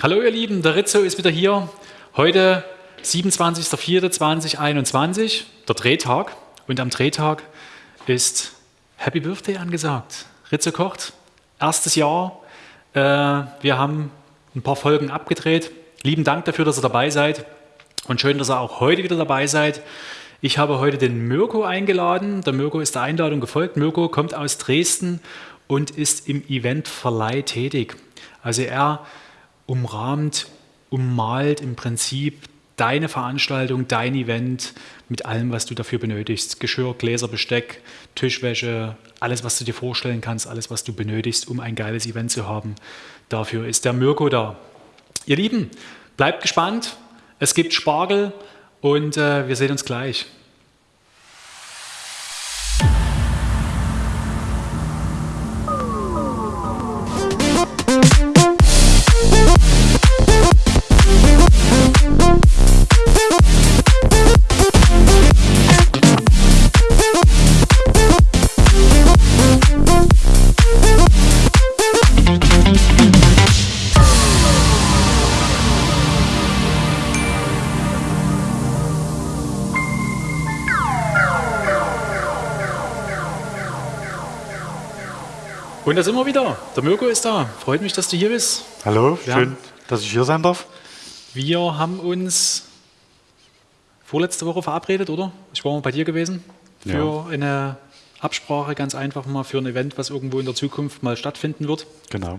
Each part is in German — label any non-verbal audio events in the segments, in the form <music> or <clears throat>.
Hallo ihr Lieben, der Rizzo ist wieder hier. Heute 27.04.2021, der Drehtag. Und am Drehtag ist Happy Birthday angesagt. Rizzo kocht, erstes Jahr. Äh, wir haben ein paar Folgen abgedreht. Lieben Dank dafür, dass ihr dabei seid. Und schön, dass ihr auch heute wieder dabei seid. Ich habe heute den Mirko eingeladen. Der Mirko ist der Einladung gefolgt. Mirko kommt aus Dresden und ist im Eventverleih tätig. Also er umrahmt, ummalt im Prinzip deine Veranstaltung, dein Event mit allem, was du dafür benötigst. Geschirr, Gläser, Besteck, Tischwäsche, alles, was du dir vorstellen kannst, alles, was du benötigst, um ein geiles Event zu haben. Dafür ist der Mirko da. Ihr Lieben, bleibt gespannt. Es gibt Spargel und äh, wir sehen uns gleich. Und da sind wir wieder. Der Mirko ist da. Freut mich, dass du hier bist. Hallo, Wir schön, haben- dass ich hier sein darf. Wir haben uns vorletzte Woche verabredet, oder? Ich war mal bei dir gewesen für eine Absprache, ganz einfach mal für ein Event, was irgendwo in der Zukunft mal stattfinden wird. Genau.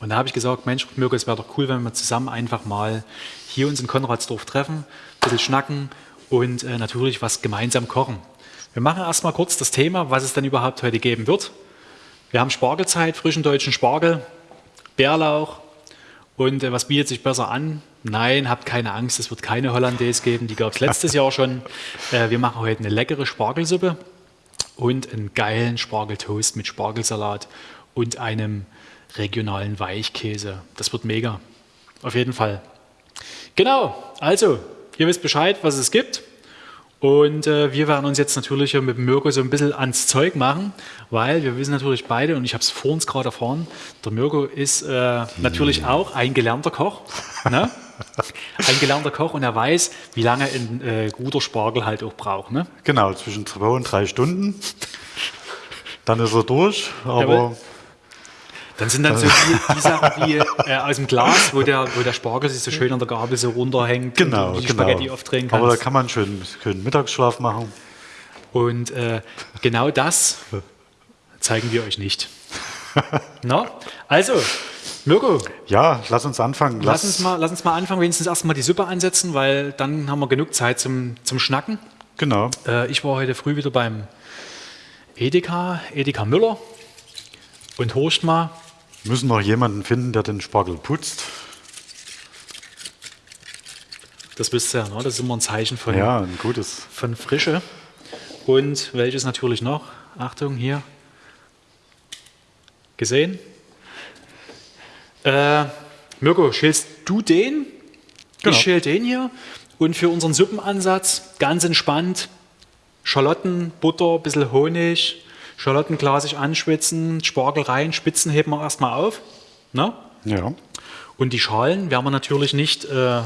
Und da habe ich gesagt, Mensch, Mirko, es wäre doch cool, wenn wir zusammen einfach mal hier uns in Konradsdorf treffen, ein bisschen schnacken und äh, natürlich was gemeinsam kochen. Wir machen erstmal kurz das Thema, was es denn überhaupt heute geben wird. Wir haben Spargelzeit, frischen deutschen Spargel, Bärlauch und äh, was bietet sich besser an? Nein, habt keine Angst, es wird keine Hollandaise geben, die gab es letztes Jahr schon. <laughs> Äh, wir machen heute eine leckere Spargelsuppe und einen geilen Spargeltoast mit Spargelsalat und einem regionalen Weichkäse. Das wird mega. Auf jeden Fall. Genau, also, ihr wisst Bescheid, was es gibt. Und äh, wir werden uns jetzt natürlich mit Mirko so ein bisschen ans Zeug machen, weil wir wissen natürlich beide, und ich habe es vor uns gerade erfahren, der Mirko ist äh, natürlich auch ein gelernter Koch. Ne? <laughs> Ein gelernter Koch und er weiß, wie lange ein äh, guter Spargel halt auch braucht. Ne? Genau, zwischen zwei und drei Stunden. Dann ist er durch, aber Jawohl. Dann sind dann so die, die Sachen wie äh, aus dem Glas, wo der, wo der Spargel sich so schön an der Gabel so runterhängt genau, und die genau. Spaghetti aufdrehen kannst. Aber da kann man schön, schön Mittagsschlaf machen. Und äh, genau das zeigen wir euch nicht. Na? Also, Mirko, Ja, lass uns anfangen. lass uns, mal, lass uns mal anfangen, wenigstens erstmal die Suppe ansetzen, weil dann haben wir genug Zeit zum, zum Schnacken. Genau. Äh, ich war heute früh wieder beim Edeka, Edeka Müller und horcht mal, müssen noch jemanden finden, der den Spargel putzt. das wisst ihr ja, ne? das ist immer ein Zeichen von, Ja, ein gutes. von Frische. Und welches natürlich noch? Achtung, hier. Gesehen? Äh, Mirko, schälst du den? Genau. Ich schäl den hier. Und für unseren Suppenansatz ganz entspannt Schalotten, Butter, bisschen Honig, Schalotten glasig anschwitzen, Spargel rein, Spitzen heben wir erstmal auf. Ne? Ja. Und die Schalen werden wir natürlich nicht äh,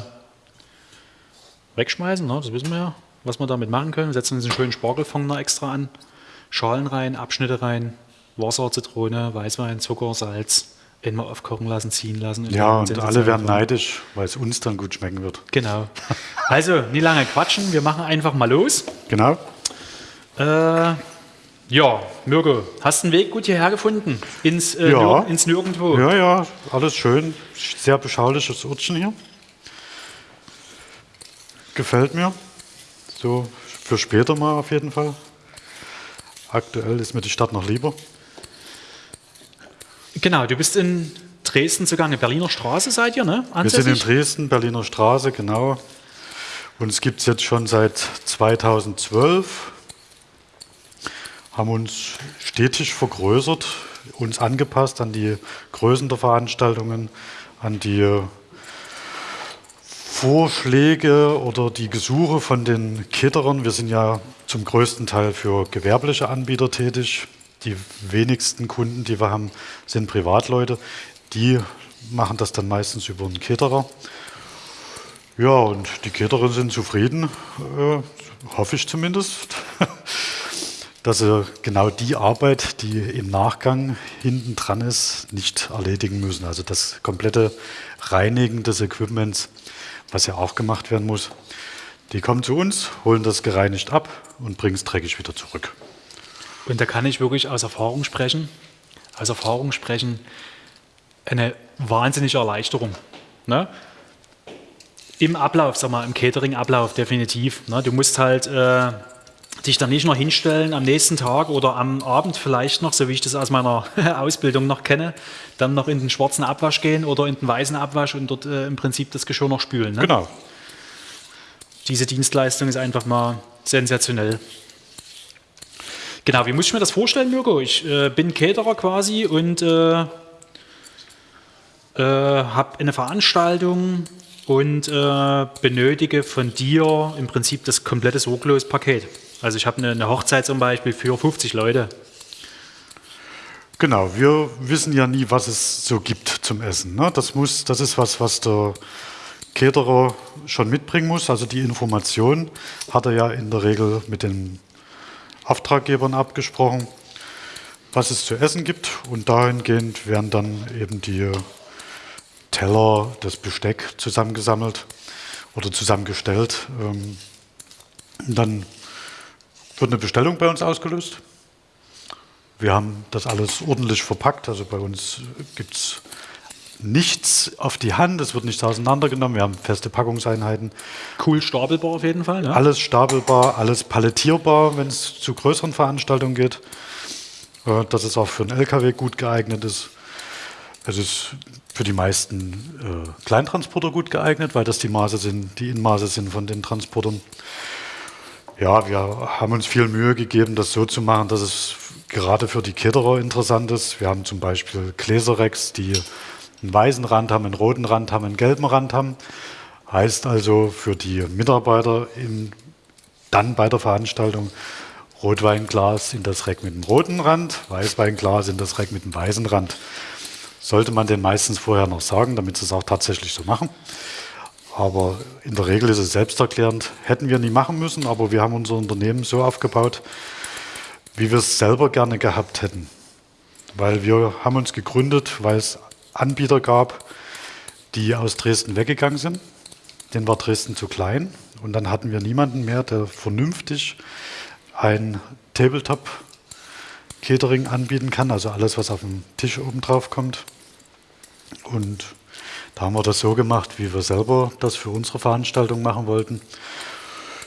wegschmeißen, ne? das wissen wir ja, was wir damit machen können. Wir setzen uns einen schönen Spargelfond noch extra an. Schalen rein, Abschnitte rein, Wasser, Zitrone, Weißwein, Zucker, Salz. Immer aufkochen lassen, ziehen lassen. Ja, und alle werden neidisch, weil es uns dann gut schmecken wird. Genau. Also, nie lange quatschen, wir machen einfach mal los. Genau. Äh, ja, Mirko, hast den Weg gut hierher gefunden? Ins, äh, Ja. Nirg ins Nirgendwo. Ja, ja, alles schön. Sehr beschauliches Ortchen hier. Gefällt mir. So für später mal auf jeden Fall. Aktuell ist mir die Stadt noch lieber. Genau, du bist in Dresden zugange. Berliner Straße seid ihr, ne? Wir sind in Ansässig? Dresden, Berliner Straße, genau. Und es gibt es jetzt schon seit 2012. Haben uns stetig vergrößert, uns angepasst an die Größen der Veranstaltungen, an die Vorschläge oder die Gesuche von den Caterern. Wir sind ja zum größten Teil für gewerbliche Anbieter tätig. Die wenigsten Kunden, die wir haben, sind Privatleute. Die machen das dann meistens über einen Caterer. Ja, und die Caterer sind zufrieden, äh, hoffe ich zumindest, <laughs> dass sie genau die Arbeit, die im Nachgang hinten dran ist, nicht erledigen müssen. Also das komplette Reinigen des Equipments, was ja auch gemacht werden muss. Die kommen zu uns, holen das gereinigt ab und bringen es dreckig wieder zurück. Und da kann ich wirklich aus Erfahrung sprechen, aus Erfahrung sprechen, eine wahnsinnige Erleichterung. Ne? Im Ablauf, sag mal, im Catering-Ablauf definitiv. Ne? Du musst halt äh, dich dann nicht noch hinstellen am nächsten Tag oder am Abend vielleicht noch, so wie ich das aus meiner <laughs> Ausbildung noch kenne, dann noch in den schwarzen Abwasch gehen oder in den weißen Abwasch und dort äh, im Prinzip das Geschirr noch spülen. Ne? Genau. Diese Dienstleistung ist einfach mal sensationell. Genau, wie muss ich mir das vorstellen, Mirko? Ich äh, bin Caterer quasi und äh, äh, habe eine Veranstaltung und äh, benötige von dir im Prinzip das komplette Sorglos-Paket. Also ich habe eine, eine Hochzeit zum Beispiel für 50 Leute. Genau, wir wissen ja nie, was es so gibt zum Essen. Ne? Das, muss, das ist was, was der Caterer schon mitbringen muss. Also die Information hat er ja in der Regel mit den Auftraggebern abgesprochen, was es zu essen gibt. Und dahingehend werden dann eben die Teller, das Besteck zusammengesammelt oder zusammengestellt. Ähm, dann wird eine Bestellung bei uns ausgelöst. Wir haben das alles ordentlich verpackt. Also bei uns gibt es nichts auf die Hand, es wird nichts auseinandergenommen. Wir haben feste Packungseinheiten. Cool stapelbar auf jeden Fall. Ne? Alles stapelbar, alles palettierbar, wenn es zu größeren Veranstaltungen geht. Äh, dass es auch für einen LKW gut geeignet ist. Es ist für die meisten äh, Kleintransporter gut geeignet, weil das die Maße sind, die Inmaße sind von den Transportern. Ja, wir haben uns viel Mühe gegeben, das so zu machen, dass es gerade für die Kitterer interessant ist. Wir haben zum Beispiel Gläserrecks, die einen weißen Rand haben, einen roten Rand haben, einen gelben Rand haben. Heißt also für die Mitarbeiter in, dann bei der Veranstaltung Rotweinglas in das Reck mit dem roten Rand, Weißweinglas in das Reck mit dem weißen Rand sollte man den meistens vorher noch sagen, damit sie es auch tatsächlich so machen. Aber in der Regel ist es selbsterklärend. Hätten wir nie machen müssen, aber wir haben unser Unternehmen so aufgebaut, wie wir es selber gerne gehabt hätten. Weil wir haben uns gegründet, weil es Anbieter gab, die aus Dresden weggegangen sind. Den war Dresden zu klein. Und dann hatten wir niemanden mehr, der vernünftig ein Tabletop Catering anbieten kann, also alles, was auf dem Tisch oben drauf kommt. Und da haben wir das so gemacht, wie wir selber das für unsere Veranstaltung machen wollten.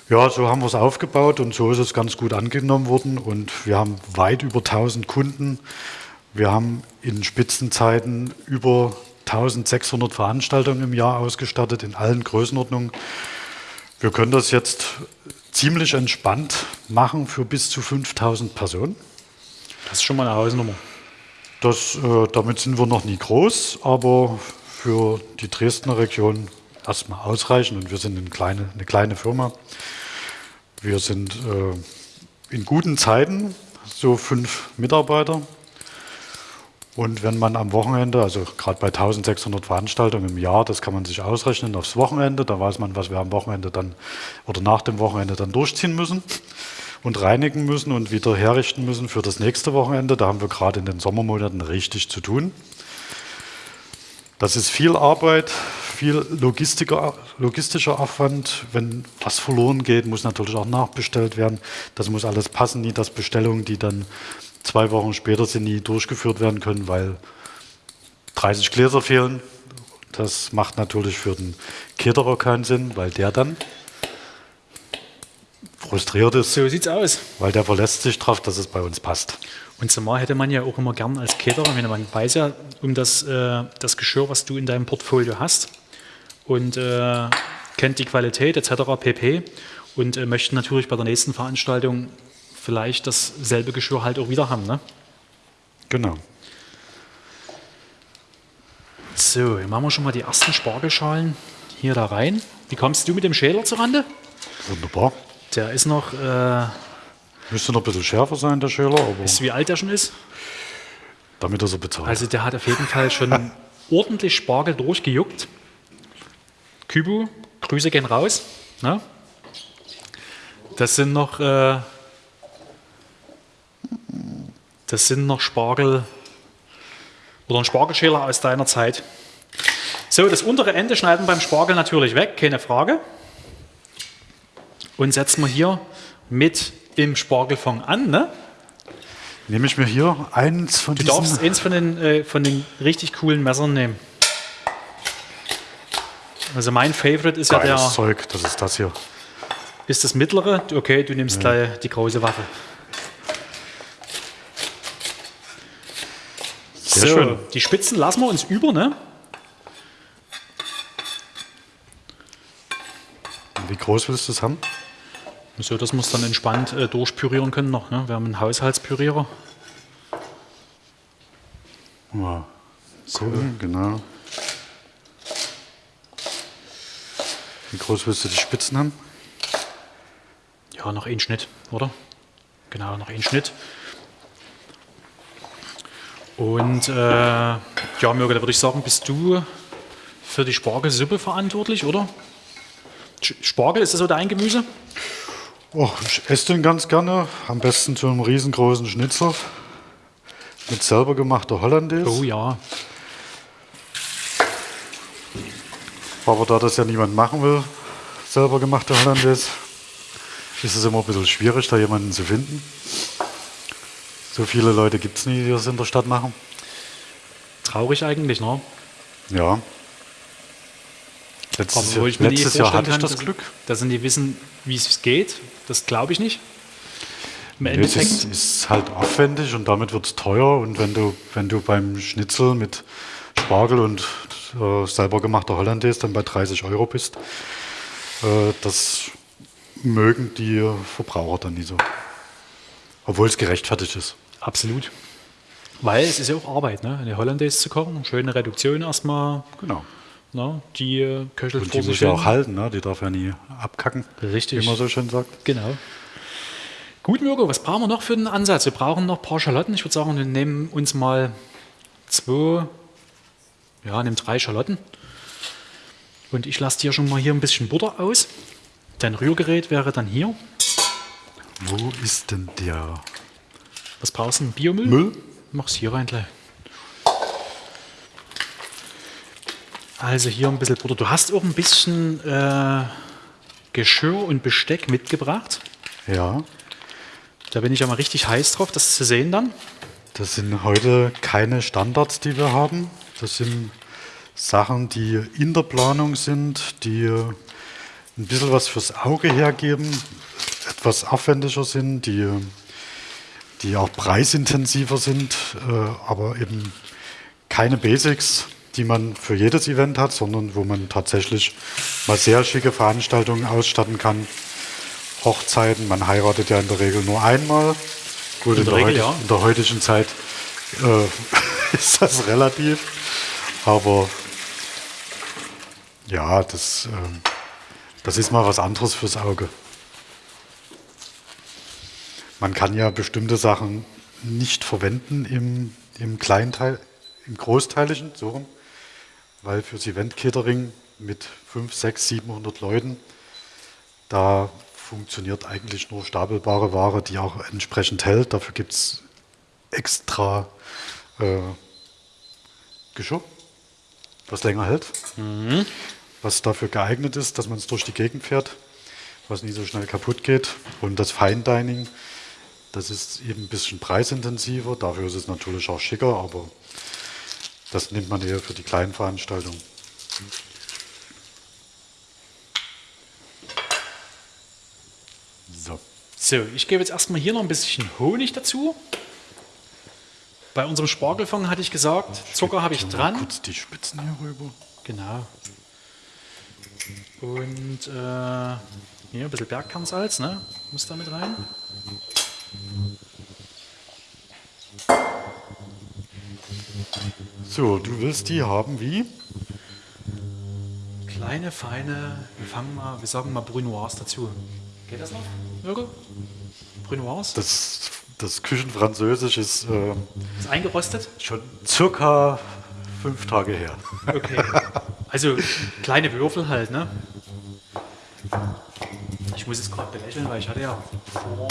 Ja, so haben wir es aufgebaut und so ist es ganz gut angenommen worden und wir haben weit über 1000 Kunden. Wir haben in Spitzenzeiten über 1600 Veranstaltungen im Jahr ausgestattet in allen Größenordnungen. Wir können das jetzt ziemlich entspannt machen für bis zu 5000 Personen. Das ist schon mal eine Hausnummer. Das, äh, damit sind wir noch nie groß, aber für die Dresdner Region erstmal ausreichend und wir sind eine kleine, eine kleine Firma. Wir sind äh, in guten Zeiten so fünf Mitarbeiter. Und wenn man am Wochenende, also gerade bei 1600 Veranstaltungen im Jahr, das kann man sich ausrechnen aufs Wochenende, da weiß man, was wir am Wochenende dann oder nach dem Wochenende dann durchziehen müssen und reinigen müssen und wieder herrichten müssen für das nächste Wochenende. Da haben wir gerade in den Sommermonaten richtig zu tun. Das ist viel Arbeit, viel logistischer Aufwand. Wenn was verloren geht, muss natürlich auch nachbestellt werden. Das muss alles passen, nie dass Bestellungen, die dann zwei Wochen später sind, nie durchgeführt werden können, weil 30 Gläser fehlen. Das macht natürlich für den Caterer keinen Sinn, weil der dann frustriert ist. So sieht's aus. Weil der verlässt sich darauf, dass es bei uns passt. Und zumal hätte man ja auch immer gern als Caterer, wenn man weiß ja um das, äh, das Geschirr, was du in deinem Portfolio hast und äh, kennt die Qualität etc. pp. Und äh, möchte natürlich bei der nächsten Veranstaltung vielleicht dasselbe Geschirr halt auch wieder haben. Ne? Genau. So, machen wir schon mal die ersten Spargelschalen hier da rein. Wie kommst du mit dem Schäler zurande? Wunderbar. Der ist noch. Äh, Müsste noch ein bisschen schärfer sein, der Schäler. Aber ist wie alt der schon ist? Damit er so bezahlt. Also, der hat auf jeden Fall schon <laughs> ordentlich Spargel durchgejuckt. Kübu, Grüße gehen raus. Ne? Das sind noch, äh, das sind noch Spargel oder ein Spargelschäler aus deiner Zeit. So, das untere Ende schneiden beim Spargel natürlich weg, keine Frage. Und setzen wir hier mit im Spargelfond an. Ne? Nehme ich mir hier eins von Du diesen... darfst eins von den, äh, von den richtig coolen Messern nehmen. Also mein Favorite ist ja Geiles der, Zeug, das ist das hier. ist das mittlere. Okay, du nimmst gleich die große Waffe. Sehr schön. Die Spitzen lassen wir uns über, ne? Wie groß willst du das haben? So, dass wir es dann entspannt äh, durchpürieren können noch. Ne? Wir haben einen Haushaltspürierer. Ja. So, genau. Wie groß willst du die Spitzen haben? Ja, noch ein Schnitt, oder? Genau, noch ein Schnitt. Und äh, ja, Mürge, da würde ich sagen, bist du für die Spargelsuppe verantwortlich, oder? Spargel, ist das so dein Gemüse? Oh, ich esse den ganz gerne. Am besten zu einem riesengroßen Schnitzel. Mit selber gemachter Hollandaise. Oh ja. Aber da das ja niemand machen will, selber gemachte Hollandaise, ist es immer ein bisschen schwierig, da jemanden zu finden. So viele Leute gibt es nie, die das in der Stadt machen. Traurig eigentlich, ne? Ja. Letztes, Jahr, ich mir letztes Jahr hatte ich das Glück. Dass, dass die wissen, wie es geht, das glaube ich nicht. Im Es ist, ist halt aufwendig und damit wird es teuer. Und wenn du, wenn du beim Schnitzel mit Spargel und äh, selber gemachter Hollandaise dann bei 30 Euro bist, äh, das mögen die Verbraucher dann nie so. Obwohl es gerechtfertigt ist. absolut. Weil es ist ja auch Arbeit, ne? eine Hollandaise zu kochen. Schöne Reduktion erstmal. Genau. Ne? Die äh, köchelt Und die muss ja auch halten, ne? die darf ja nie abkacken, Richtig. wie man so schön sagt. Genau. Gut, Mirko, was brauchen wir noch für den Ansatz? Wir brauchen noch ein paar Schalotten. Ich würde sagen, wir nehmen uns mal zwei, ja, nehmen drei Schalotten. Und ich lasse dir schon mal hier ein bisschen Butter aus. Dein Rührgerät wäre dann hier. Wo ist denn der Was brauchst du? Biomüll? Müll? Mach's hier rein gleich. Also hier ein bisschen Butter. Du hast auch ein bisschen äh, Geschirr und Besteck mitgebracht. Ja, Da bin ich ja mal richtig heiß drauf, das zu sehen dann. das sind heute keine Standards, die wir haben. Das sind Sachen, die in der Planung sind, die ein bisschen was fürs Auge hergeben, etwas aufwendiger sind, die, die auch preisintensiver sind, äh, aber eben keine Basics, die man für jedes Event hat, sondern wo man tatsächlich mal sehr schicke Veranstaltungen ausstatten kann. Hochzeiten, man heiratet ja in der Regel nur einmal. Gut, in, der der, Regel, ja. in der heutigen Zeit äh, <laughs> ist das relativ, aber ja, das, ähm, das ist mal was anderes fürs Auge. Man kann ja bestimmte Sachen nicht verwenden im, im Kleinteil, im Großteiligen, so rum, weil fürs Event Catering mit 5, 6, 700 Leuten, da funktioniert eigentlich nur stapelbare Ware, die auch entsprechend hält. Dafür gibt es extra äh, Geschirr, was länger hält, was dafür geeignet ist, dass man es durch die Gegend fährt, was nie so schnell kaputt geht. Und das Fine Dining, das ist eben ein bisschen preisintensiver, dafür ist es natürlich auch schicker, aber das nimmt man eher für die kleinen Veranstaltungen. So. So, ich gebe jetzt erstmal hier noch ein bisschen Honig dazu. Bei unserem Spargelfond hatte ich gesagt, Zucker habe ich dran. Kurz die Spitzen hier rüber. Genau. Und äh, hier ein bisschen Bergkernsalz, ne? Muss da mit rein. So, du willst die haben wie? Kleine, feine, wir fangen mal, wir sagen mal Brunoise dazu. Geht das noch, Jürgen? Brunoise? Das, das Küchenfranzösisch ist äh, ist eingerostet. schon circa fünf Tage her. Okay. Also kleine Würfel halt, ne? Ich muss jetzt gerade belächeln, weil ich hatte ja vor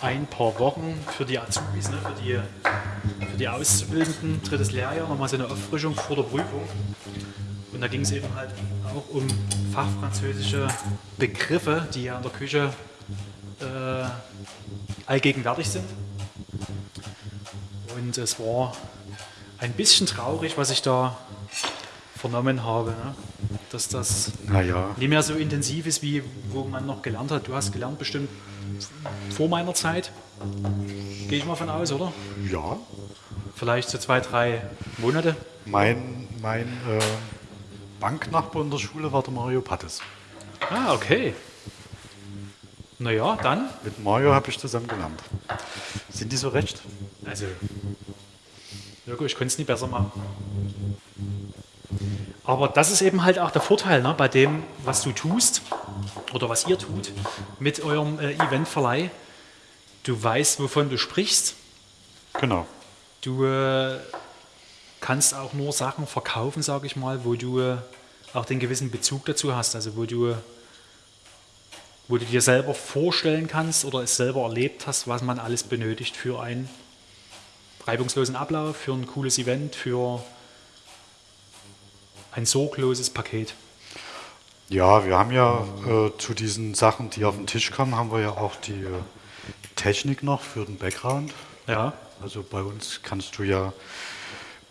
ein paar Wochen für die Azubis, ne, für, die, für die Auszubildenden, drittes Lehrjahr, nochmal so eine Auffrischung vor der Prüfung. Und da ging es eben halt auch um fachfranzösische Begriffe, die ja in der Küche äh, allgegenwärtig sind. Und es war ein bisschen traurig, was ich da vernommen habe, ne? dass das Naja, nicht mehr so intensiv ist, wie wo man noch gelernt hat. Du hast gelernt bestimmt vor meiner Zeit, gehe ich mal von aus, oder? ja. Vielleicht so zwei, drei Monate. Mein, mein äh, Banknachbar in der Schule war der Mario Pattes. Ah, okay. Naja, dann. Mit Mario habe ich zusammen gelernt. Sind die so recht? Also, Jörg, ich könnte es nie besser machen. Aber das ist eben halt auch der Vorteil ne, bei dem, was du tust oder was ihr tut mit eurem äh, Eventverleih. Du weißt, wovon du sprichst. Genau. Du äh, kannst auch nur Sachen verkaufen, sage ich mal, wo du äh, auch den gewissen Bezug dazu hast. Also wo du, wo du dir selber vorstellen kannst oder es selber erlebt hast, was man alles benötigt für einen reibungslosen Ablauf, für ein cooles Event, für ein sorgloses Paket. Ja, wir haben ja äh, zu diesen Sachen, die auf den Tisch kamen, haben wir ja auch die äh, Technik noch für den Background. Ja, Also bei uns kannst du ja,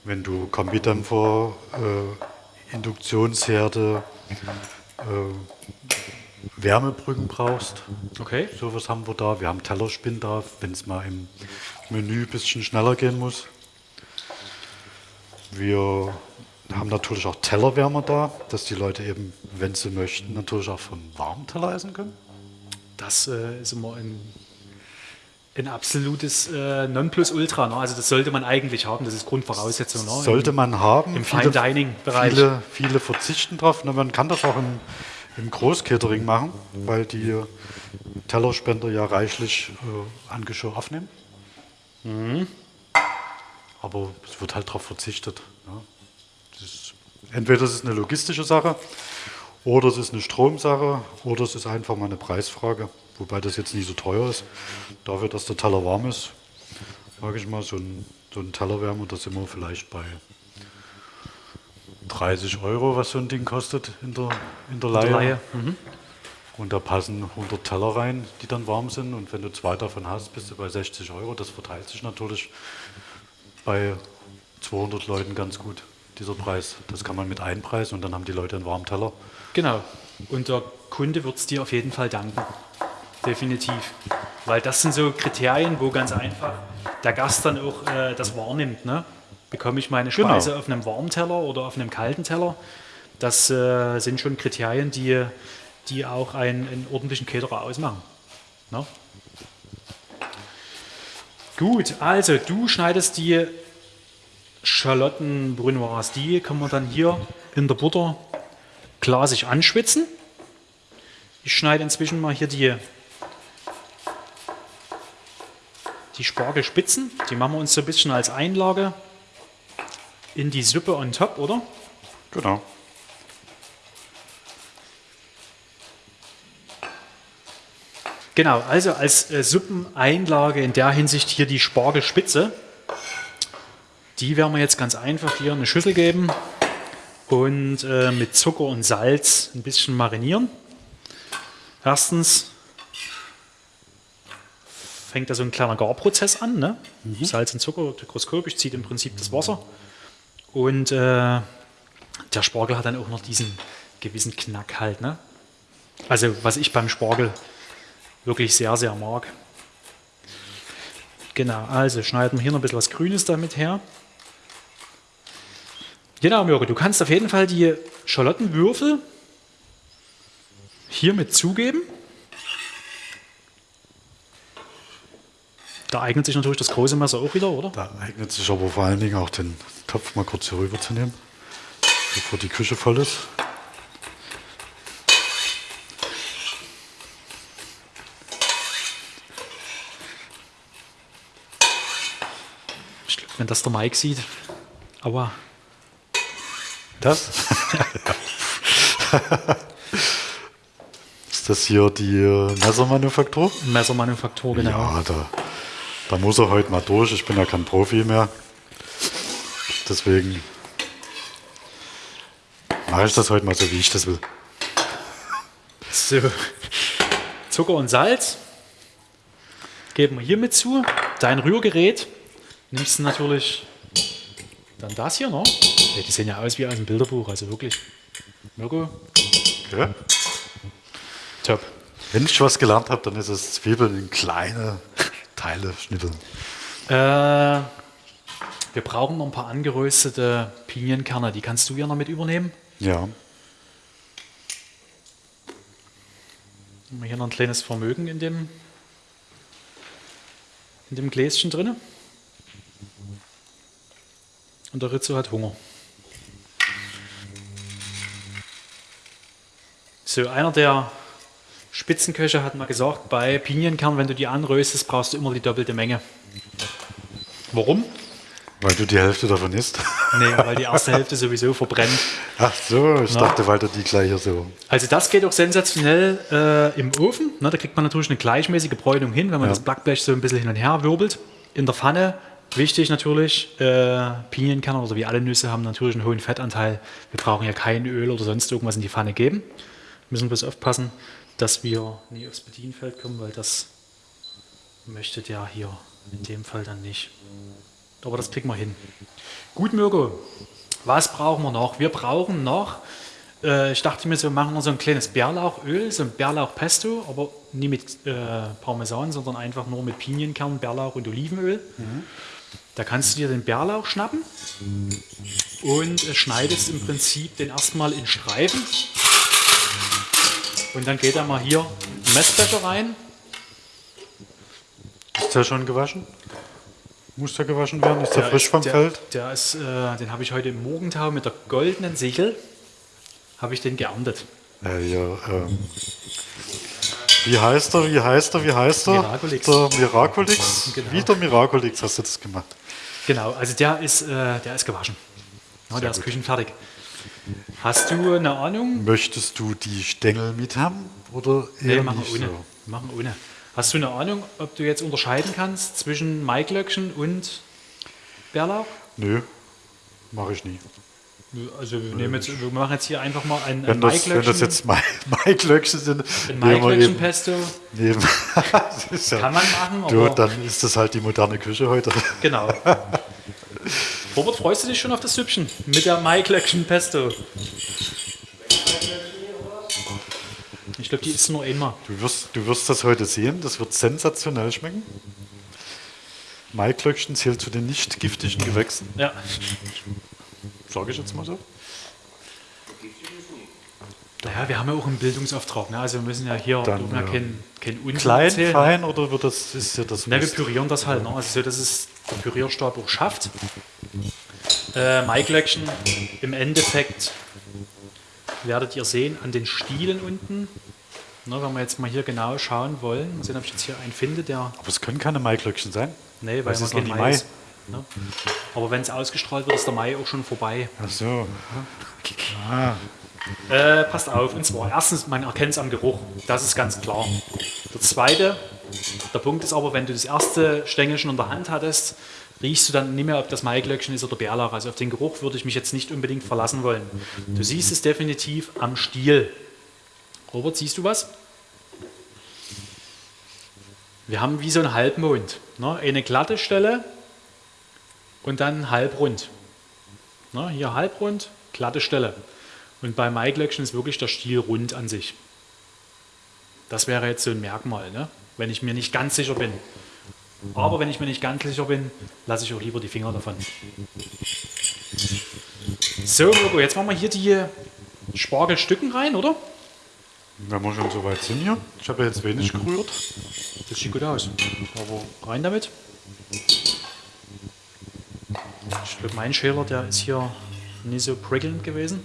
wenn du Kombidämpfer, äh, Induktionsherde, äh, Wärmebrücken brauchst, okay. sowas haben wir da. Wir haben Tellerspinn da, wenn es mal im Menü ein bisschen schneller gehen muss. Wir haben natürlich auch Tellerwärmer da, dass die Leute eben, wenn sie möchten, natürlich auch vom warmen Teller essen können. Das äh, ist immer ein, ein absolutes äh, Nonplusultra. Ne? Also das sollte man eigentlich haben, das ist Grundvoraussetzung. Ne? Sollte man haben. im Fine-Dining-Bereich. Viele, viele verzichten drauf. Na, Man kann das auch im, im Großcatering machen, weil die Tellerspender ja reichlich äh, an Geschirr aufnehmen. Mhm. Aber es wird halt darauf verzichtet. Ja. Das ist, entweder es ist eine logistische Sache oder es ist eine Stromsache oder es ist einfach mal eine Preisfrage. Wobei das jetzt nicht so teuer ist. Dafür, dass der Teller warm ist, sage ich mal, so ein, so ein Tellerwärmer, da sind wir vielleicht bei 30 Euro, was so ein Ding kostet in der, in der Leihe. Laie. Mhm. Und da passen 100 Teller rein, die dann warm sind. Und wenn du zwei davon hast, bist du bei 60 Euro. Das verteilt sich natürlich bei 200 Leuten ganz gut, dieser Preis. Das kann man mit einpreisen und dann haben die Leute einen warmen Teller. Genau. Und der Kunde wird es dir auf jeden Fall danken. Definitiv. Weil das sind so Kriterien, wo ganz einfach der Gast dann auch äh, das wahrnimmt. Ne? Bekomme ich meine Genau. Speise auf einem warmen Teller oder auf einem kalten Teller? Das äh, sind schon Kriterien, die, die auch einen, einen ordentlichen Caterer ausmachen. Ne? Gut, also du schneidest die Schalotten Brunoise. Die kann man dann hier in der Butter glasig anschwitzen. Ich schneide inzwischen mal hier die, die Spargelspitzen. Die machen wir uns so ein bisschen als Einlage in die Suppe on top, oder? Genau. Genau, also als äh, Suppeneinlage in der Hinsicht hier die Spargelspitze. Die werden wir jetzt ganz einfach hier in eine Schüssel geben und äh, mit Zucker und Salz ein bisschen marinieren. Erstens fängt da so ein kleiner Garprozess an. Ne? Salz und Zucker mikroskopisch zieht im Prinzip das Wasser. Und äh, der Spargel hat dann auch noch diesen gewissen Knack halt. Ne? Also was ich beim Spargel wirklich sehr, sehr mag. Genau, also schneiden wir hier noch ein bisschen was Grünes damit her. Genau, Mirko, du kannst auf jeden Fall die Schalottenwürfel hier mit zugeben. Da eignet sich natürlich das große Messer auch wieder, oder? Da eignet sich aber vor allen Dingen auch den Topf mal kurz hier rüber zu nehmen, bevor die Küche voll ist. Ich glaub, wenn das der Mike sieht, Aua. Das? <laughs> ist das hier die Messermanufaktur? Messermanufaktur, genau. Ja, da, da muss er heute mal durch. Ich bin ja kein Profi mehr. Deswegen mache ich das heute mal so, wie ich das will. So. Zucker und Salz geben wir hier mit zu. Dein Rührgerät nimmst du natürlich dann das hier, ne? Ja, die sehen ja aus wie aus dem Bilderbuch, also wirklich. Mirko, Ja? top. Wenn ich was gelernt habe, dann ist es Zwiebeln in kleine Teile schnippeln. Äh, wir brauchen noch ein paar angeröstete Pinienkerne. Die kannst du ja noch mit übernehmen. Ja. Haben wir hier noch ein kleines Vermögen in dem, in dem Gläschen drin. Und der Rizzo hat Hunger. So, einer der Spitzenköche hat mal gesagt, bei Pinienkern, wenn du die anröstest, brauchst du immer die doppelte Menge. Warum? Weil du die Hälfte davon isst. <laughs> Nee, weil die erste Hälfte sowieso verbrennt. Ach so, ich Na. dachte, weil du die gleiche so. Also das geht auch sensationell äh, im Ofen. Ne, da kriegt man natürlich eine gleichmäßige Bräunung hin, wenn man Ja. das Backblech so ein bisschen hin und her wirbelt. In der Pfanne, wichtig natürlich, äh, Pinienkerne oder wie alle Nüsse haben natürlich einen hohen Fettanteil. Wir brauchen ja kein Öl oder sonst irgendwas in die Pfanne geben. Müssen bloß aufpassen, dass wir nie aufs Bedienfeld kommen, weil das möchte der hier in dem Fall dann nicht. Aber das kriegen wir hin. Gut, Mirko, was brauchen wir noch? Wir brauchen noch, äh, ich dachte mir so, machen wir so ein kleines Bärlauchöl, so ein Bärlauchpesto, aber nie mit äh, Parmesan, sondern einfach nur mit Pinienkern, Bärlauch und Olivenöl. Da kannst du dir den Bärlauch schnappen und äh, schneidest im Prinzip den erstmal in Streifen. Und dann geht da mal hier ein Messbecher rein. Ist der schon gewaschen? Muss der gewaschen werden? Ist der, frisch ist- vom der, Feld? Der ist, äh, den habe ich heute im Morgentau mit der goldenen Sichel, habe ich den geerntet. Ja, ja, ähm, wie heißt er? Wie heißt er? Wie heißt er? Miraculix. Der Miraculix. Genau. Wieder Miraculix hast du das gemacht. Genau, also der ist, äh, der ist gewaschen. Ja, der ist küchenfertig. Hast du eine Ahnung? Möchtest du die Stängel mit haben oder Nee, eher machen nicht wir ohne. so? Machen ohne. Hast du eine Ahnung, ob du jetzt unterscheiden kannst zwischen Maiglöckchen und Bärlauch? Nö, mache ich nie. Also wir, nehmen jetzt, wir machen jetzt hier einfach mal ein, ein Wenn das, wenn das jetzt Mai- <laughs> Maiglöckchen sind, ein <laughs> ja- Kann man machen, du, aber dann ist das halt die moderne Küche heute. genau. <laughs> Robert, freust du dich schon auf das Süppchen mit der Maiglöckchen-Pesto? Ich glaube, die ist nur einmal. Du wirst, du wirst das heute sehen, das wird sensationell schmecken. Maiglöckchen zählt zu den nicht giftigen Gewächsen, Ja. sage ich jetzt mal so. Naja, wir haben ja auch einen Bildungsauftrag. Ne? Also wir müssen ja hier Dann, ja kein, kein Unsinn Klein, erzählen. fein oder wird das, ist ja das Ne, wir pürieren das halt, ne? also so, dass der Pürierstab auch schafft. Äh, Maiglöckchen im Endeffekt werdet ihr sehen an den Stielen unten. Ne, wenn wir jetzt mal hier genau schauen wollen, mal sehen, ob ich jetzt hier einen finde, der. Aber es können keine Maiglöckchen sein. Nee, weil Es ist noch Mai Mai. ist. Ne? Aber wenn es ausgestrahlt wird, ist der Mai auch schon vorbei. Ach so. Äh, passt auf, und zwar erstens, man erkennt es am Geruch, das ist ganz klar. Der zweite, der Punkt ist aber, wenn du das erste Stängelchen in der Hand hattest, riechst du dann nicht mehr, ob das Maiglöckchen ist oder Bärlauch. Also auf den Geruch würde ich mich jetzt nicht unbedingt verlassen wollen. Du siehst es definitiv am Stiel. Robert, siehst du was? Wir haben wie so einen Halbmond. Ne? Eine glatte Stelle und dann halbrund. Ne? Hier halbrund, glatte Stelle. Und bei Maiglöckchen ist wirklich der Stiel rund an sich. Das wäre jetzt so ein Merkmal, ne? Wenn ich mir nicht ganz sicher bin. Aber wenn ich mir nicht ganz sicher bin, lasse ich auch lieber die Finger davon. So, Mirko, jetzt machen wir hier die Spargelstücken rein, oder? Wenn wir schon so weit sind hier. Ich habe ja jetzt wenig gerührt. Das sieht gut aus. Aber rein damit. Ich glaube, mein Schäler, der ist hier nicht so prickelnd gewesen.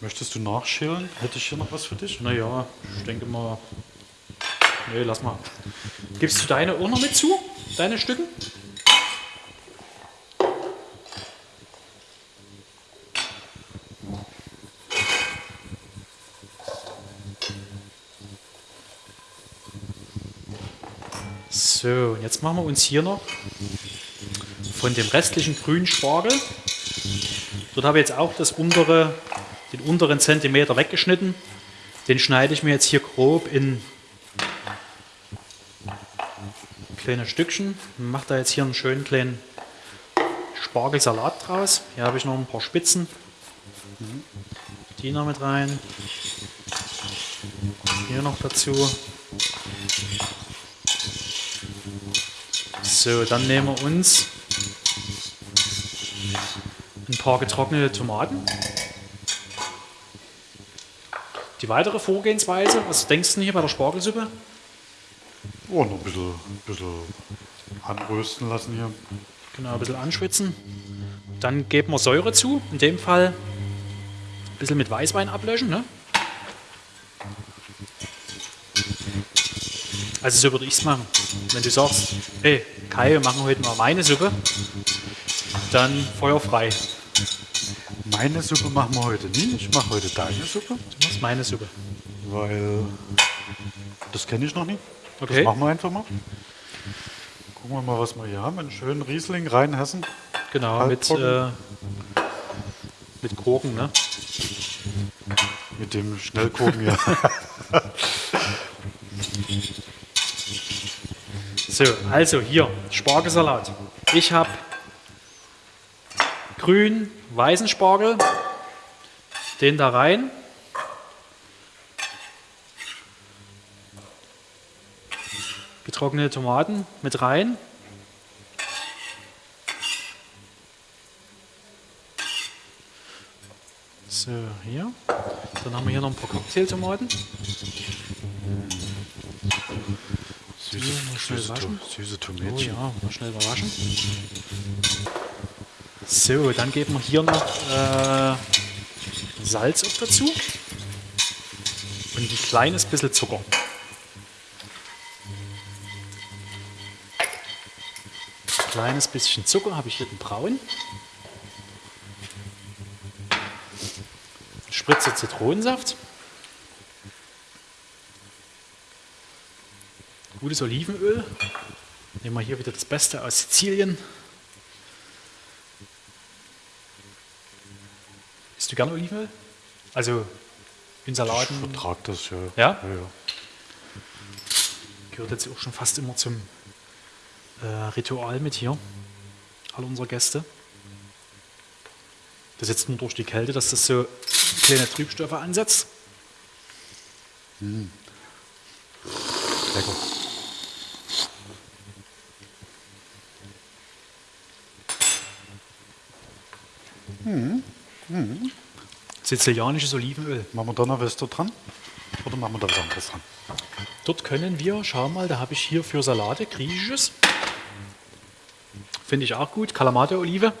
Möchtest du nachschälen? Hätte ich hier noch was für dich? Naja, ich denke mal. Nö, nee, lass mal. Gibst du deine auch noch mit zu? Deine Stücken? So, und jetzt machen wir uns hier noch von dem restlichen grünen Spargel. Dort habe ich jetzt auch das untere, den unteren Zentimeter weggeschnitten. Den schneide ich mir jetzt hier grob in kleine Stückchen. Mache da jetzt hier einen schönen kleinen Spargelsalat draus. Hier habe ich noch ein paar Spitzen. Die noch mit rein. Hier noch dazu. So, dann nehmen wir uns ein paar getrocknete Tomaten. Die weitere Vorgehensweise, was denkst du denn hier bei der Spargelsuppe? Oh, noch ein bisschen, ein bisschen anrösten lassen hier. Genau, ein bisschen anschwitzen. Dann geben wir Säure zu. In dem Fall ein bisschen mit Weißwein ablöschen. Ne? Also so würde ich es machen. Wenn du sagst, hey Kai, wir machen heute mal meine Suppe, dann feuerfrei. Meine Suppe machen wir heute nie. Ich mache heute deine Suppe, Du machst meine Suppe. weil das kenne ich noch nicht. Das Okay. machen wir einfach mal. Gucken wir mal, was wir hier haben. Einen schönen Riesling, Rheinhessen. Genau, mit, äh, mit Gurken, ne? Mit dem Schnellkochen hier. <laughs> So, also hier, Spargelsalat. Ich habe grün, weißen Spargel. Den da rein. Getrocknete Tomaten mit rein. So, hier. Dann haben wir hier noch ein paar Cocktailtomaten. Süße, süße, süße Oh Tomätchen. ja, mal schnell waschen. So, dann geben wir hier noch äh, Salz dazu. Und ein kleines bisschen Zucker. Kleines bisschen Zucker habe ich hier den braun. Spritze Zitronensaft. Gutes Olivenöl. Nehmen wir hier wieder das Beste aus Sizilien. Isst du gerne Olivenöl? Also in Ich Salaten vertrag das, ja. Ja? ja, ja. gehört jetzt auch schon fast immer zum äh, Ritual mit hier. Alle unsere Gäste. Das jetzt nur durch die Kälte, dass das so kleine Trübstoffe ansetzt. Lecker. Sizilianisches Olivenöl. Machen wir da noch was da dran? Oder machen wir da was anderes dran? Dort können wir, schau mal, da habe ich hier für Salate griechisches. Finde ich auch gut. Kalamate-Olive.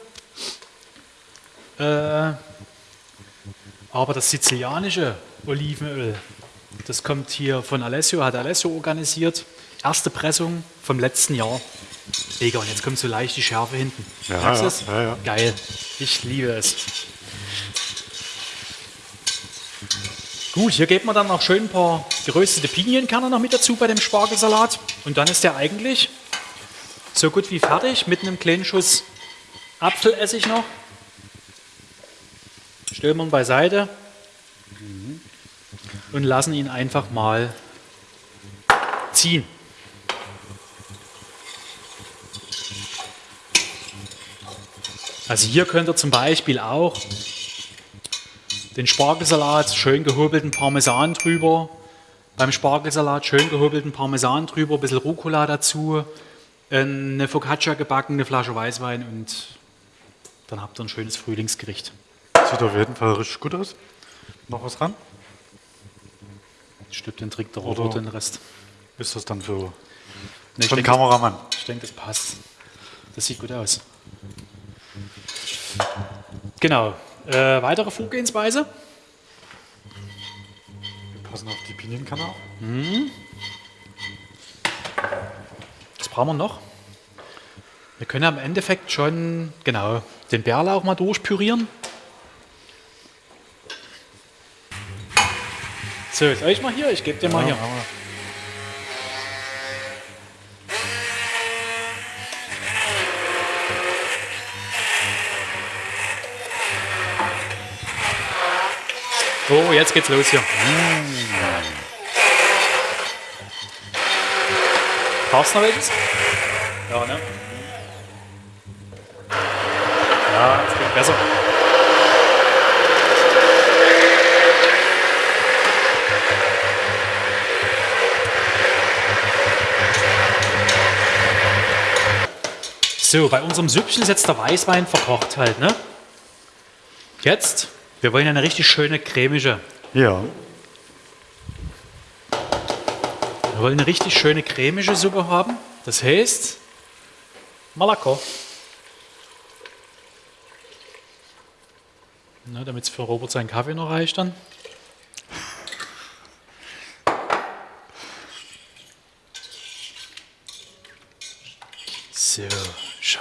Äh, aber das sizilianische Olivenöl, das kommt hier von Alessio, hat Alessio organisiert. Erste Pressung vom letzten Jahr. Mega, und jetzt kommt so leicht die Schärfe hinten. Ja, du ja, es? ja. Geil. Ich liebe es. Gut, hier geben wir dann noch schön ein paar geröstete Pinienkerne noch mit dazu bei dem Spargelsalat. Und dann ist der eigentlich so gut wie fertig mit einem kleinen Schuss Apfelessig noch. Ihn beiseite und lassen ihn einfach mal ziehen. Also hier könnt ihr zum Beispiel auch den Spargelsalat, schön gehobelten Parmesan drüber. Beim Spargelsalat schön gehobelten Parmesan drüber, ein bisschen Rucola dazu, eine Focaccia gebacken, eine Flasche Weißwein und dann habt ihr ein schönes Frühlingsgericht. Sieht auf jeden Fall richtig gut aus. Noch was dran? Stimmt, den trinkt der Oder- Robert den Rest. Ist das dann für, Nee, den Kameramann? ich denke, das passt. Das sieht gut aus. Genau. Äh, weitere Vorgehensweise. Wir passen auf die Pinienkerne auf brauchen wir noch? Wir können am Endeffekt schon, genau, den Bärlauch mal durchpürieren. So, soll ich mal hier? Ich gebe dir ja. mal hier. Oh, jetzt geht's los hier. Mm. Brauchst du noch welches? Ja, ne? Ja, es geht besser. So, bei unserem Süppchen ist jetzt der Weißwein verkocht halt, ne? Jetzt, wir wollen eine richtig schöne cremige. Ja, Wir wollen eine richtig schöne cremige Suppe haben. Das heißt, Malako. Na, damit es für Robert seinen Kaffee noch reicht dann. So, schau.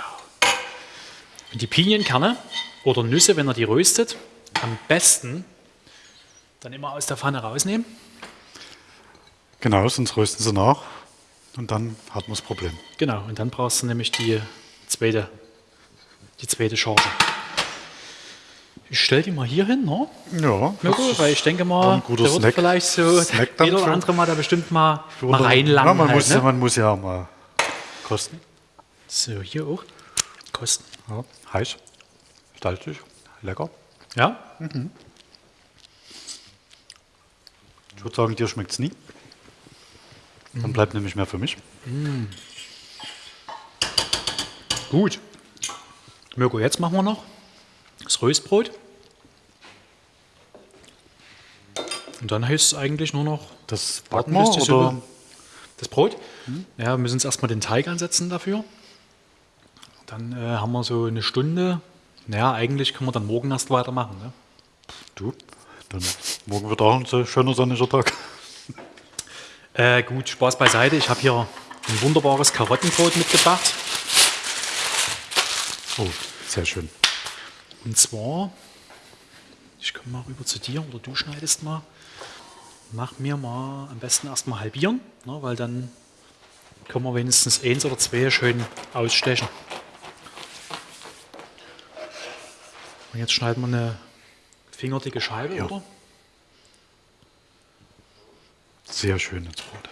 Und die Pinienkerne oder Nüsse, wenn er die röstet, am besten dann immer aus der Pfanne rausnehmen. Genau, sonst rösten sie nach und dann hat man das Problem. Genau, und dann brauchst du nämlich die zweite, die zweite Charge. Ich stelle die mal hier hin, ne? Ja, gut, weil ich denke mal, ein guter da wird Snack- vielleicht so Snack der jeder oder andere mal da bestimmt mal, mal reinlangen. Ja, man, halt, muss, ne? man muss ja mal kosten. So, hier auch. Kosten. Ja, heiß, salzig, lecker. Ja? Ich würde sagen, dir schmeckt es nie. Dann bleibt nämlich mehr für mich. Gut. Mirko, jetzt machen wir noch das Röstbrot. Und dann heißt es eigentlich nur noch Das backen wir oder? Das Brot. Ja, wir müssen uns erstmal den Teig ansetzen dafür. Dann äh, haben wir so eine Stunde. Naja, eigentlich können wir dann morgen erst weitermachen. Ne? Du, dann morgen wird auch ein schöner sonniger Tag. Äh, gut, Spaß beiseite. Ich habe hier ein wunderbares Karottenbrot mitgebracht. Oh, sehr schön. Und zwar, ich komme mal rüber zu dir oder du schneidest mal. Mach mir mal am besten erstmal halbieren, ne, weil dann können wir wenigstens eins oder zwei schön ausstechen. Und jetzt schneiden wir eine fingerdicke Scheibe, Ja. oder? Sehr schönes Brot.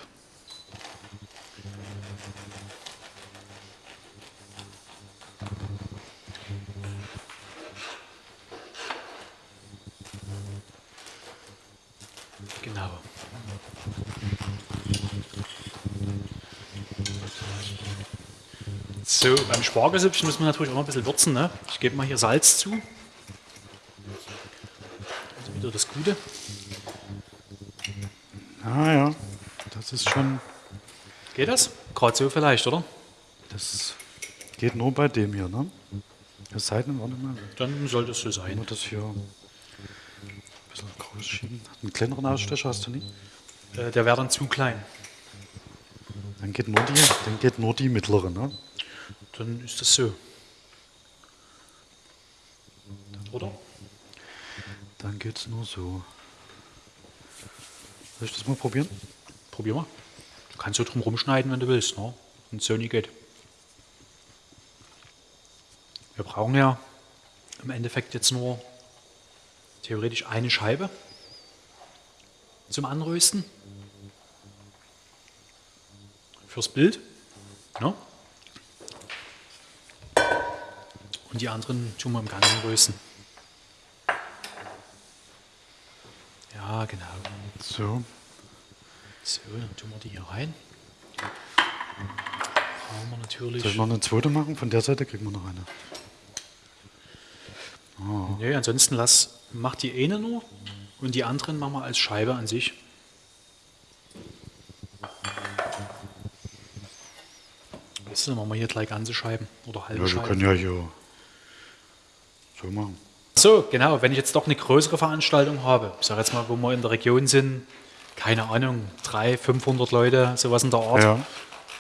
Genau. So, beim Spargelsüppchen müssen wir natürlich auch noch ein bisschen würzen. Ne? Ich gebe mal hier Salz zu. Also wieder das Gute. Ah ja, das ist schon, Geht das? Gerade so vielleicht, oder? das geht nur bei dem hier, ne? Es sei denn, warte mal, Dann sollte es so wenn sein. wir das hier ein bisschen groß schieben. Einen kleineren Ausstecher hast du nie? Äh, der wäre dann zu klein. Dann geht nur die, dann geht nur die mittlere, ne? Dann ist das so. Oder? Dann geht's nur so. Soll ich das mal probieren? Probier mal. Du kannst so drum rumschneiden, wenn du willst. Ne? Und so nie geht. Wir brauchen ja im Endeffekt jetzt nur theoretisch eine Scheibe zum Anrösten. Fürs Bild. Ne? Und die anderen tun wir im Ganzen rösten. Ja, genau. So. So, dann tun wir die hier rein. Brauchen wir natürlich. Soll ich noch eine zweite machen? Von der Seite kriegen wir noch eine. Nee, ansonsten lass, mach die eine nur und die anderen machen wir als Scheibe an sich. Weißt du, dann machen wir hier gleich ganze Scheiben oder halbe Ja, wir Scheiben. können ja hier so machen. So, genau, wenn ich jetzt doch eine größere Veranstaltung habe, ich sage jetzt mal, wo wir in der Region sind, keine Ahnung, 300, 500 Leute, sowas in der Art.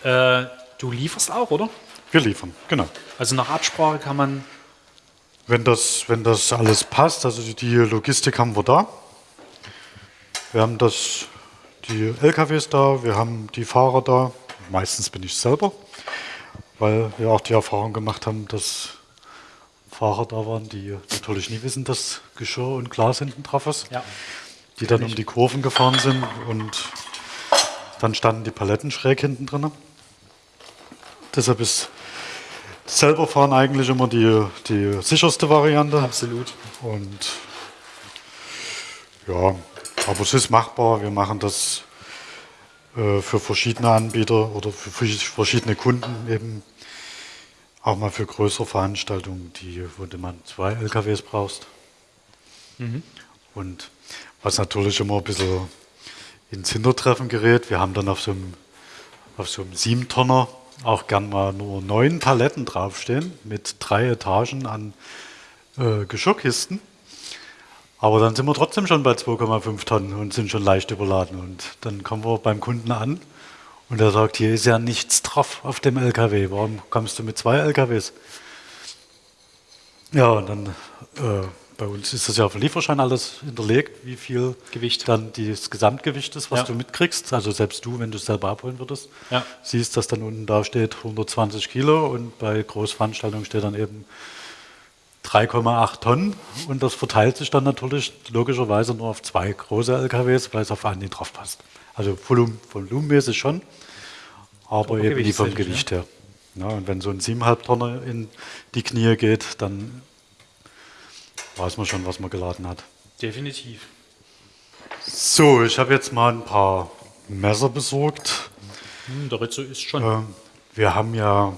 Ja, Äh, du lieferst auch, oder? wir liefern, genau. Also nach Absprache kann man Wenn das, wenn das alles passt, also die Logistik haben wir da. Wir haben das, die LKWs da, wir haben die Fahrer da. Meistens bin ich selber, weil wir auch die Erfahrung gemacht haben, dass Fahrer da waren, die natürlich nie wissen, dass Geschirr und Glas hinten drauf ist. Ja. die dann um die Kurven gefahren sind und dann standen die Paletten schräg hinten drin. Deshalb ist selber fahren eigentlich immer die, die sicherste Variante. Absolut. Und ja, aber es ist machbar. Wir machen das äh, für verschiedene Anbieter oder für verschiedene Kunden eben. Auch mal für größere Veranstaltungen, die, wo du man zwei LKWs brauchst. Mhm. Und was natürlich immer ein bisschen ins Hintertreffen gerät, wir haben dann auf so einem, auf so einem Siebentonner auch gern mal nur neun Paletten draufstehen mit drei Etagen an äh, Geschirrkisten. Aber dann sind wir trotzdem schon bei 2,5 Tonnen und sind schon leicht überladen. Und dann kommen wir beim Kunden an und er sagt, hier ist ja nichts drauf auf dem LKW. Warum kommst du mit zwei LKWs? Ja, und dann äh, bei uns ist das ja auf dem Lieferschein alles hinterlegt, wie viel Gewicht dann das Gesamtgewicht ist, was ja. du mitkriegst. Also selbst du, wenn du es selber abholen würdest, ja. siehst, dass dann unten da steht 120 Kilo und bei Großveranstaltungen steht dann eben 3,8 Tonnen und das verteilt sich dann natürlich logischerweise nur auf zwei große LKWs, weil es auf einen nicht drauf passt. Also volumenmäßig schon, aber, eben nicht vom Gewicht her. Ja, und wenn so ein 7,5 Tonner in die Knie geht, dann weiß man schon, was man geladen hat. Definitiv. So, ich habe jetzt mal ein paar Messer besorgt. Hm, der Ritze ist schon. Äh, wir haben ja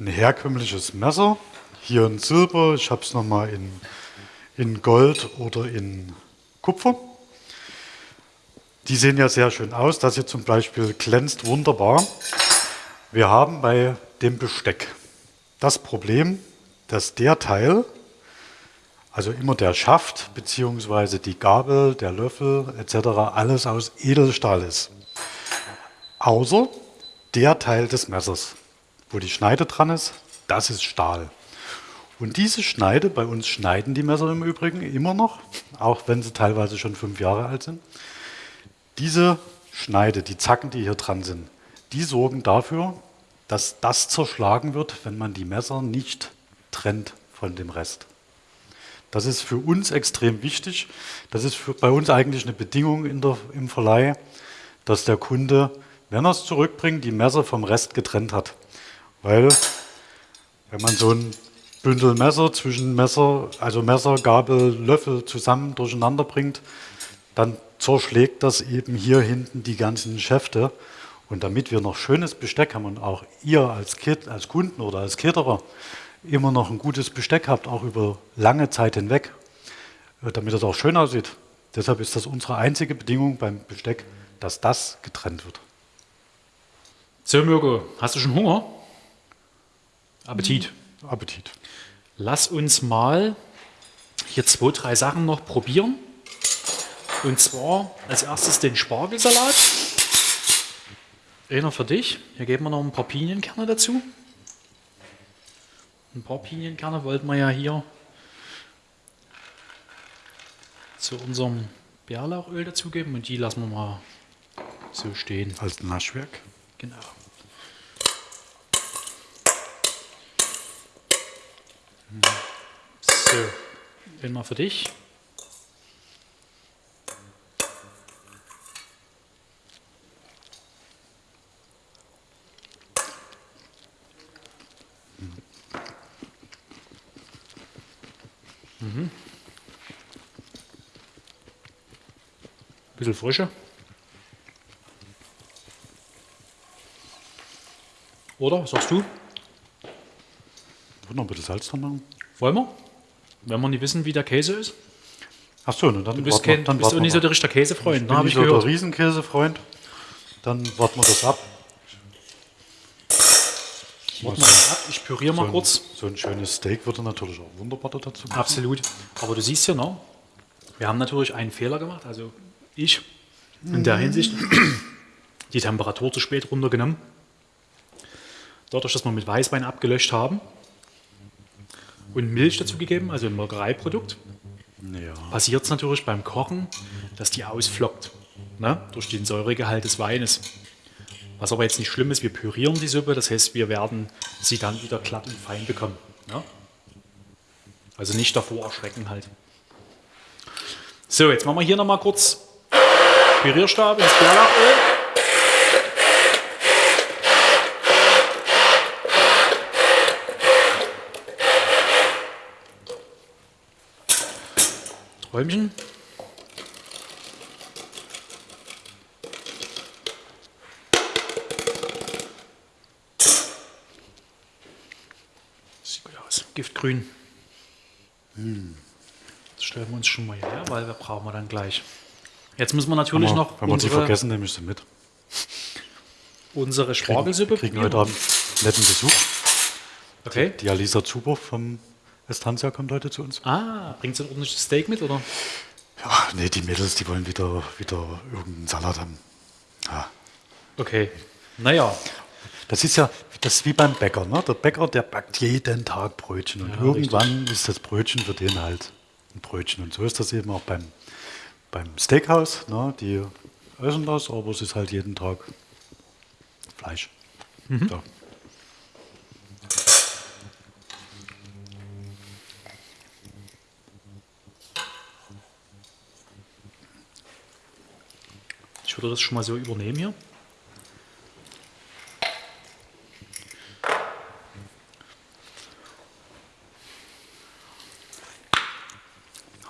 ein herkömmliches Messer. Hier in Silber, ich habe es nochmal in, in Gold oder in Kupfer. Die sehen ja sehr schön aus. Das hier zum Beispiel glänzt wunderbar. Wir haben bei dem Besteck das Problem, dass der Teil, also immer der Schaft bzw. die Gabel, der Löffel etc. alles aus Edelstahl ist. Außer der Teil des Messers, wo die Schneide dran ist, das ist Stahl. Und diese Schneide, bei uns schneiden die Messer im Übrigen immer noch, auch wenn sie teilweise schon fünf Jahre alt sind. Diese Schneide, die Zacken, die hier dran sind, die sorgen dafür, dass das zerschlagen wird, wenn man die Messer nicht trennt von dem Rest. Das ist für uns extrem wichtig. Das ist bei uns eigentlich eine Bedingung der, im Verleih, dass der Kunde, wenn er es zurückbringt, die Messer vom Rest getrennt hat. Weil, wenn man so ein Bündel Messer zwischen Messer, also Messer, Gabel, Löffel zusammen durcheinander bringt, dann zerschlägt das eben hier hinten die ganzen Schäfte. Und damit wir noch schönes Besteck haben und auch ihr als, als Kunden oder als Caterer immer noch ein gutes Besteck habt, auch über lange Zeit hinweg, äh, damit es auch schön aussieht. Deshalb ist das unsere einzige Bedingung beim Besteck, dass das getrennt wird. So, Mirko, hast du schon Hunger? Appetit. Mhm. Appetit. Lass uns mal hier zwei, drei Sachen noch probieren. Und zwar als erstes den Spargelsalat. Einer für dich. Hier geben wir noch ein paar Pinienkerne dazu. Ein paar Pinienkerne wollten wir ja hier zu unserem Bärlauchöl dazugeben und die lassen wir mal so stehen. Als Naschwerk? Genau. So, den mal für dich. Bisschen frischer. Oder, was sagst du? Wollen noch ein bisschen Salz dran machen? Wollen wir? Wenn wir nicht wissen, wie der Käse ist? Achso, ne, dann Du bist, kein, dann du bist auch nicht so der richtige Käsefreund, Ich ne, bin habe nicht ich so gehört. der Riesenkäsefreund. Dann warten wir das ab. Warten wir mal ab, ich püriere mal so ein, kurz. So ein schönes Steak würde natürlich auch wunderbar dazu passen. Absolut. Aber du siehst ja noch, wir haben natürlich einen Fehler gemacht, also ich in der Hinsicht, <clears throat> die Temperatur zu spät runtergenommen. Dadurch, dass wir mit Weißwein abgelöscht haben und Milch dazu gegeben, also ein Molkereiprodukt, Ja. passiert es natürlich beim Kochen, dass die ausflockt, ne? durch den Säuregehalt des Weines. Was aber jetzt nicht schlimm ist, wir pürieren die Suppe, das heißt, wir werden sie dann wieder glatt und fein bekommen. Ne? Also nicht davor erschrecken halt. So, jetzt machen wir hier nochmal kurz Pürierstab ins Bärlauchöl. Träumchen. Sieht gut aus. Giftgrün. Das stellen wir uns schon mal her, weil wir brauchen wir dann gleich. Jetzt müssen wir natürlich wir- noch Wenn wir sie vergessen, nehme ich sie mit. unsere Spargelsuppe kriegen probieren. heute Abend netten Besuch. Okay. Die Alisa Zuber vom Estancia kommt heute zu uns. Ah, bringt sie ein ordentliches Steak mit, oder? Ja, nee, die Mädels, die wollen wieder, wieder irgendeinen Salat haben. Ja. Okay. Naja, Das ist ja das ist wie beim Bäcker. Ne? Der Bäcker, der backt jeden Tag Brötchen. Und Ja, irgendwann ist das Brötchen für den halt ein Brötchen. Und so ist das eben auch beim, beim Steakhouse. Ne? Die essen das, aber es ist halt jeden Tag Fleisch. So. ich würde das schon mal so übernehmen hier.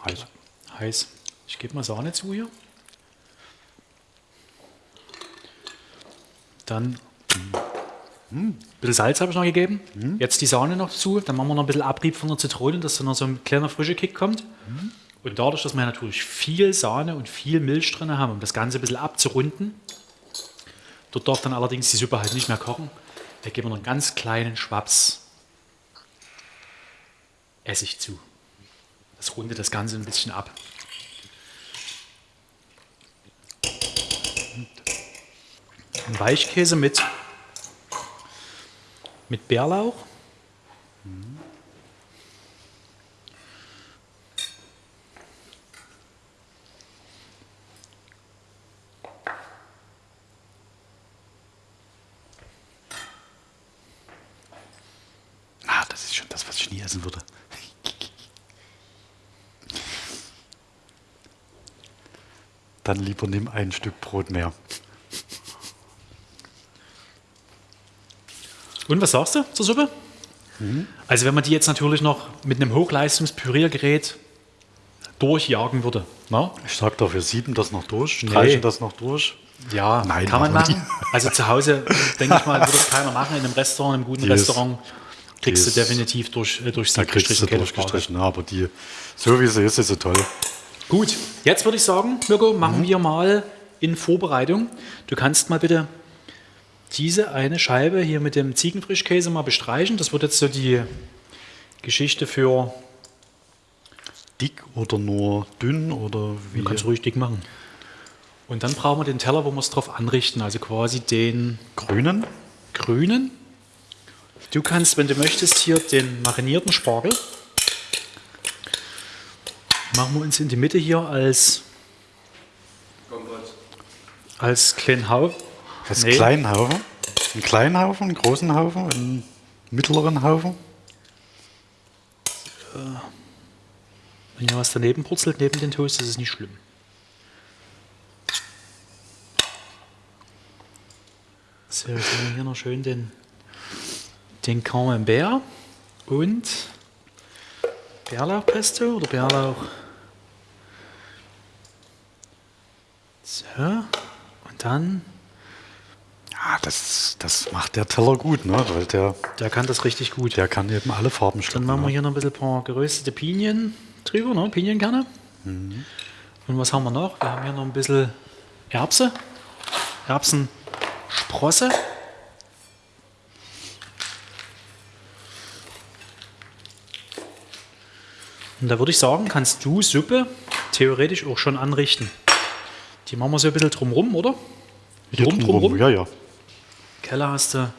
Heiß. Heiß. Ich gebe mal Sahne zu hier. Dann ein bisschen Salz habe ich noch gegeben. Jetzt die Sahne noch zu. Dann machen wir noch ein bisschen Abrieb von der Zitrone, dass da noch so ein kleiner frischer Kick kommt. Und dadurch, dass wir natürlich viel Sahne und viel Milch drin haben, um das Ganze ein bisschen abzurunden, dort darf dann allerdings die Suppe halt nicht mehr kochen. Da geben wir noch einen ganz kleinen Schwaps Essig zu. Das rundet das Ganze ein bisschen ab. Weichkäse mit, mit Bärlauch. Ah, das ist schon das, was ich nie essen würde. Dann lieber nimm ein Stück Brot mehr. Und was sagst du zur Suppe? Also wenn man die jetzt natürlich noch mit einem Hochleistungspüriergerät durchjagen würde. Na? Ich sag doch, wir sieben das noch durch, streichen das noch durch. Ja, Nein, kann man machen. Also zu Hause, <laughs> denke ich mal, würde es keiner machen. In einem Restaurant, in einem guten ist- Restaurant kriegst die du definitiv durch, äh, durchs Da Sieb kriegst du gestrichen, durchgestrichen. Ja, aber die, so wie sie ist, ist sie toll. Gut, jetzt würde ich sagen, Mirko, machen wir mal in Vorbereitung. Du kannst mal bitte diese eine Scheibe hier mit dem Ziegenfrischkäse mal bestreichen. Das wird jetzt so die Geschichte für, Dick oder nur dünn oder wie? du kannst ruhig dick machen. Und dann brauchen wir den Teller, wo wir es drauf anrichten, also quasi den grünen. grünen. Du kannst, wenn du möchtest, hier den marinierten Spargel. Machen wir uns in die Mitte hier als, als kleinen Haufen. Das Nee. kleinen Haufen. Einen kleinen Haufen, einen großen Haufen, einen mittleren Haufen. Wenn hier was daneben purzelt, neben den Toast, ist es nicht schlimm. So, jetzt haben wir hier noch schön den, den Camembert und Bärlauchpesto oder Bärlauch. So, und dann, Ja, das, das macht der Teller gut, ne? weil der, der kann das richtig gut. der kann eben alle Farben Dann schlucken. machen wir ne? hier noch ein bisschen ein paar geröstete Pinien drüber, ne? Pinienkerne. Und was haben wir noch? Wir haben hier noch ein bisschen Erbse. Erbsensprosse. Und da würde ich sagen, kannst du Suppe theoretisch auch schon anrichten. Die machen wir so ein bisschen drumrum, oder? Drum, drumrum, drumrum? Ja, ja. Keller hast du.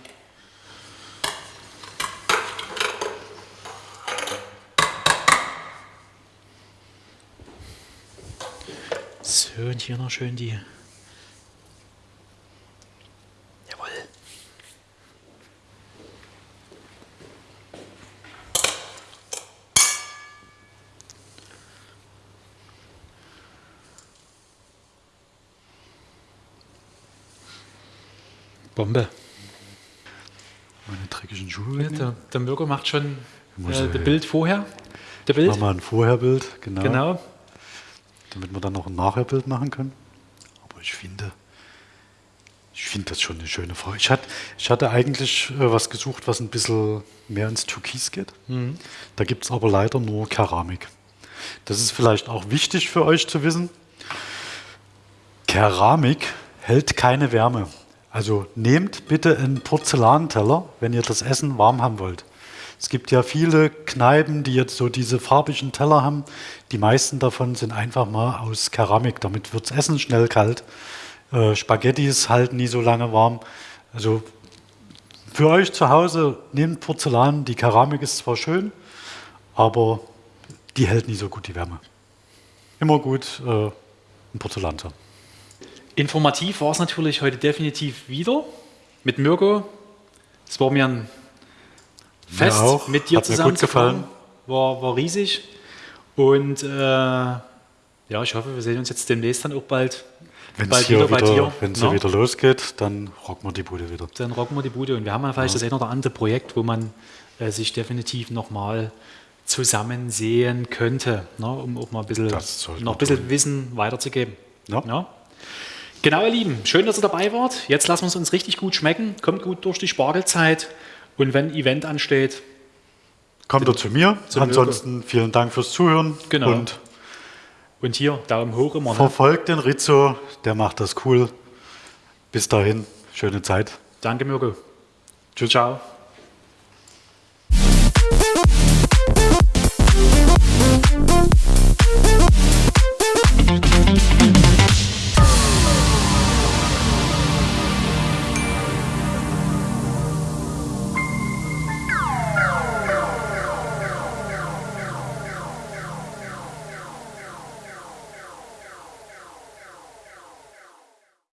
So, und hier noch schön die Bombe. Der, Mirko macht schon äh, das Bild vorher. Der Bild. Machen wir ein Vorherbild, genau, Genau. damit wir dann noch ein Nachherbild machen können. Aber ich finde, ich finde das schon eine schöne Farbe. Ich hatte, ich hatte eigentlich äh, was gesucht, was ein bisschen mehr ins Türkis geht. Da gibt es aber leider nur Keramik. Das ist vielleicht auch wichtig für euch zu wissen. Keramik hält keine Wärme. Also nehmt bitte einen Porzellanteller, wenn ihr das Essen warm haben wollt. Es gibt ja viele Kneipen, die jetzt so diese farbigen Teller haben. Die meisten davon sind einfach mal aus Keramik. Damit wird das Essen schnell kalt. Äh, Spaghettis halten nie so lange warm. Also für euch zu Hause nehmt Porzellan. Die Keramik ist zwar schön, aber die hält nie so gut die Wärme. Immer gut äh, ein Porzellan zu haben. Informativ war es natürlich heute definitiv wieder mit Mirko. Es war mir ein Fest, auch. mit dir Hat zusammen zu gefallen. War, war riesig. Und äh, ja, ich hoffe, wir sehen uns jetzt demnächst dann auch bald, Wenn es bald hier wieder bei wieder, dir. wenn's ne? hier wieder losgeht, dann rocken wir die Bude wieder. Dann rocken wir die Bude. Und wir haben ja vielleicht das ein oder andere Projekt, wo man äh, sich definitiv nochmal zusammen sehen könnte, ne, um auch mal ein bisschen, noch ein bisschen Wissen weiterzugeben. Ja. Ja. Genau, ihr Lieben, schön, dass ihr dabei wart. Jetzt lassen wir es uns richtig gut schmecken. Kommt gut durch die Spargelzeit. Und wenn ein Event ansteht, Kommt er zu mir. Ansonsten vielen Dank fürs Zuhören Genau. und und hier Daumen hoch immer. Ne? verfolgt den Rizzo, der macht das cool. Bis dahin, schöne Zeit. Danke, Mirko. Tschüss. Ciao.